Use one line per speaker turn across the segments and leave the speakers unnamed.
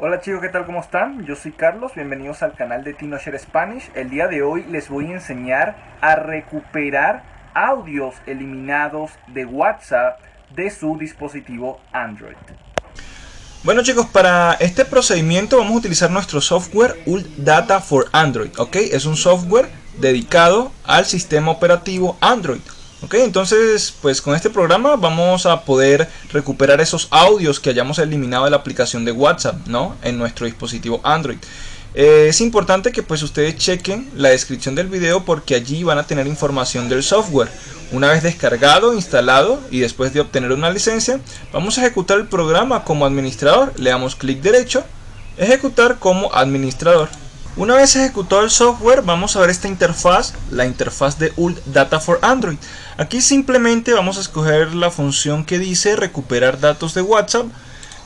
Hola chicos, ¿qué tal? ¿Cómo están? Yo soy Carlos, bienvenidos al canal de TinoShare Spanish. El día de hoy les voy a enseñar a recuperar audios eliminados de WhatsApp de su dispositivo Android.
Bueno chicos, para este procedimiento vamos a utilizar nuestro software Ult Data for Android, ¿ok? Es un software dedicado al sistema operativo Android. Ok, entonces pues con este programa vamos a poder recuperar esos audios que hayamos eliminado de la aplicación de WhatsApp, ¿no? En nuestro dispositivo Android. Eh, es importante que pues ustedes chequen la descripción del video porque allí van a tener información del software. Una vez descargado, instalado y después de obtener una licencia, vamos a ejecutar el programa como administrador. Le damos clic derecho, ejecutar como administrador. Una vez ejecutado el software, vamos a ver esta interfaz, la interfaz de ULT Data for Android. Aquí simplemente vamos a escoger la función que dice recuperar datos de WhatsApp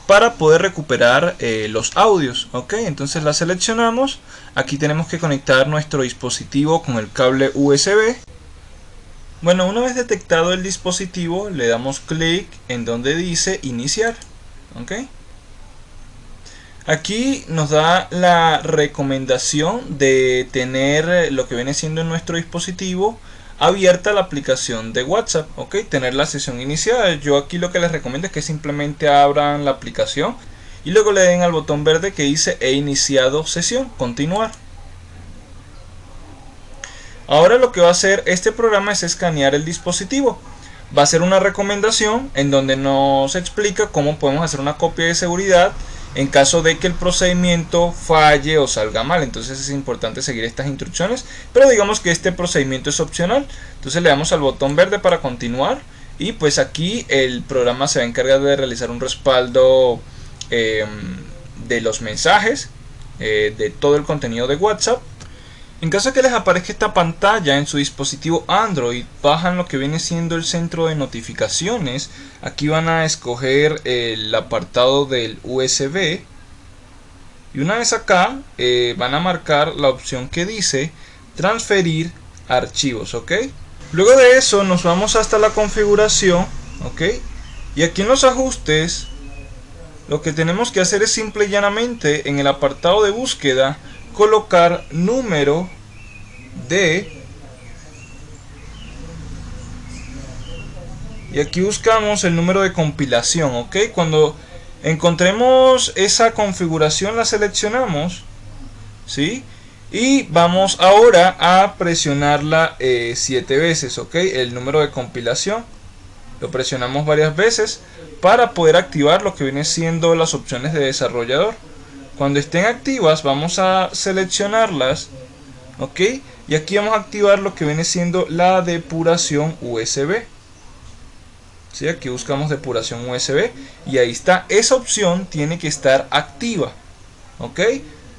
para poder recuperar eh, los audios. Ok, entonces la seleccionamos. Aquí tenemos que conectar nuestro dispositivo con el cable USB. Bueno, una vez detectado el dispositivo, le damos clic en donde dice iniciar. Ok. Aquí nos da la recomendación de tener lo que viene siendo en nuestro dispositivo abierta la aplicación de WhatsApp, ok, tener la sesión iniciada. Yo aquí lo que les recomiendo es que simplemente abran la aplicación y luego le den al botón verde que dice he iniciado sesión, continuar. Ahora lo que va a hacer este programa es escanear el dispositivo. Va a ser una recomendación en donde nos explica cómo podemos hacer una copia de seguridad en caso de que el procedimiento falle o salga mal. Entonces es importante seguir estas instrucciones, pero digamos que este procedimiento es opcional. Entonces le damos al botón verde para continuar y pues aquí el programa se va a encargar de realizar un respaldo em, de los mensajes, eh, de todo el contenido de WhatsApp en caso de que les aparezca esta pantalla en su dispositivo Android, bajan lo que viene siendo el centro de notificaciones. Aquí van a escoger el apartado del USB. Y una vez acá, eh, van a marcar la opción que dice transferir archivos, ¿ok? Luego de eso nos vamos hasta la configuración, ¿ok? Y aquí en los ajustes, lo que tenemos que hacer es simple y llanamente en el apartado de búsqueda colocar número de y aquí buscamos el número de compilación ok cuando encontremos esa configuración la seleccionamos ¿sí? y vamos ahora a presionarla 7 eh, veces ok el número de compilación lo presionamos varias veces para poder activar lo que viene siendo las opciones de desarrollador cuando estén activas vamos a seleccionarlas, ¿ok? Y aquí vamos a activar lo que viene siendo la depuración USB. ¿Sí? Aquí buscamos depuración USB y ahí está. Esa opción tiene que estar activa, ¿ok?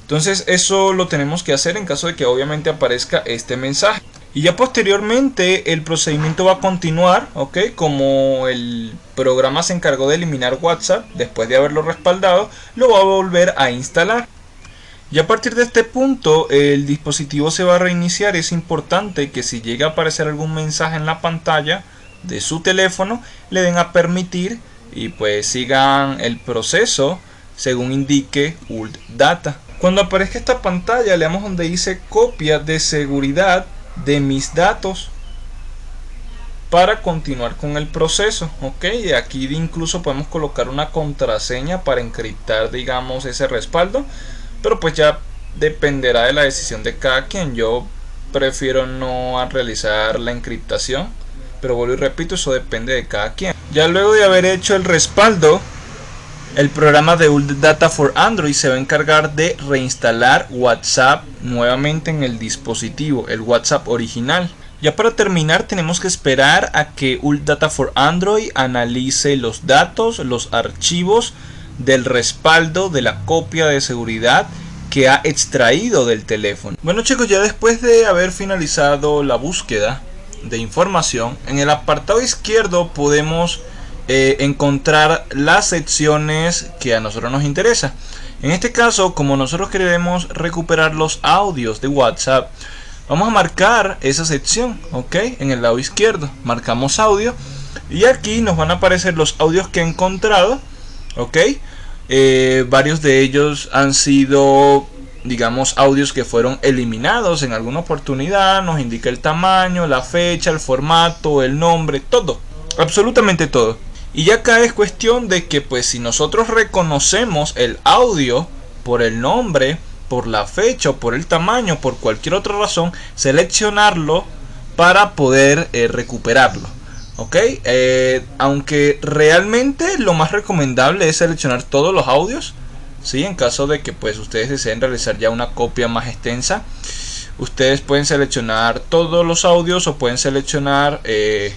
Entonces eso lo tenemos que hacer en caso de que obviamente aparezca este mensaje. Y ya posteriormente el procedimiento va a continuar, ¿ok? Como el programa se encargó de eliminar WhatsApp después de haberlo respaldado, lo va a volver a instalar. Y a partir de este punto el dispositivo se va a reiniciar. Es importante que si llega a aparecer algún mensaje en la pantalla de su teléfono, le den a permitir y pues sigan el proceso según indique ULT Data. Cuando aparezca esta pantalla le damos donde dice copia de seguridad de mis datos para continuar con el proceso ok aquí incluso podemos colocar una contraseña para encriptar digamos ese respaldo pero pues ya dependerá de la decisión de cada quien. Yo prefiero no realizar la encriptación pero vuelvo y repito eso depende de cada quien. Ya luego de haber hecho el respaldo el programa de ULT Data for Android se va a encargar de reinstalar WhatsApp nuevamente en el dispositivo, el WhatsApp original. Ya para terminar tenemos que esperar a que ULT Data for Android analice los datos, los archivos del respaldo de la copia de seguridad que ha extraído del teléfono. Bueno chicos, ya después de haber finalizado la búsqueda de información, en el apartado izquierdo podemos eh, encontrar las secciones que a nosotros nos interesa. En este caso, como nosotros queremos recuperar los audios de WhatsApp, vamos a marcar esa sección, ok, en el lado izquierdo. Marcamos audio y aquí nos van a aparecer los audios que he encontrado, ok. eh, varios de ellos han sido digamos audios que fueron eliminados en alguna oportunidad nos indica el tamaño la fecha el formato el nombre todo absolutamente todo y ya acá es cuestión de que pues si nosotros reconocemos el audio por el nombre por la fecha o por el tamaño por cualquier otra razón seleccionarlo para poder eh, recuperarlo ok eh, aunque realmente lo más recomendable es seleccionar todos los audios ¿sí? en caso de que pues ustedes deseen realizar ya una copia más extensa ustedes pueden seleccionar todos los audios o pueden seleccionar eh,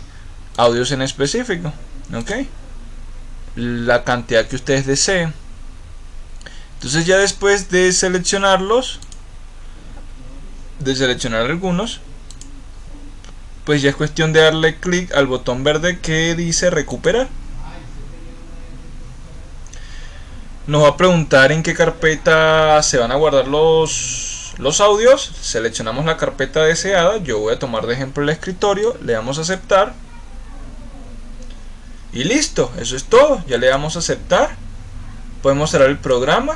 audios en específico ok la cantidad que ustedes deseen entonces ya después de seleccionarlos de seleccionar algunos pues ya es cuestión de darle clic al botón verde que dice recuperar nos va a preguntar en qué carpeta se van a guardar los, los audios. Seleccionamos la carpeta deseada. Yo voy a tomar de ejemplo el escritorio. Le damos a aceptar. Y listo, eso es todo. Ya le damos a aceptar. Podemos cerrar el programa.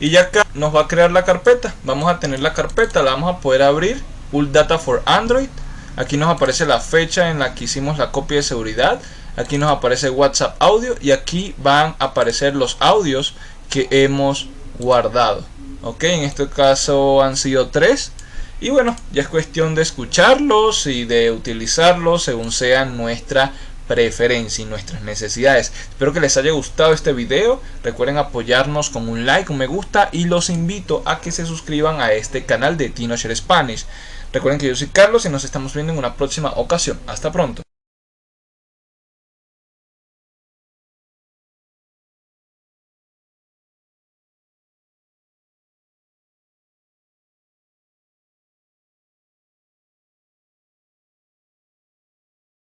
Y ya acá nos va a crear la carpeta. Vamos a tener la carpeta, la vamos a poder abrir. Full Data for Android. Aquí nos aparece la fecha en la que hicimos la copia de seguridad aquí nos aparece WhatsApp audio y aquí van a aparecer los audios que hemos guardado ok en este caso han sido tres y bueno ya es cuestión de escucharlos y de utilizarlos según sea nuestra preferencia y nuestras necesidades. Espero que les haya gustado este video. Recuerden apoyarnos con un like un me gusta y los invito a que se suscriban a este canal de TinoShare Spanish. Recuerden que yo soy Carlos y nos estamos viendo en una próxima ocasión. Hasta pronto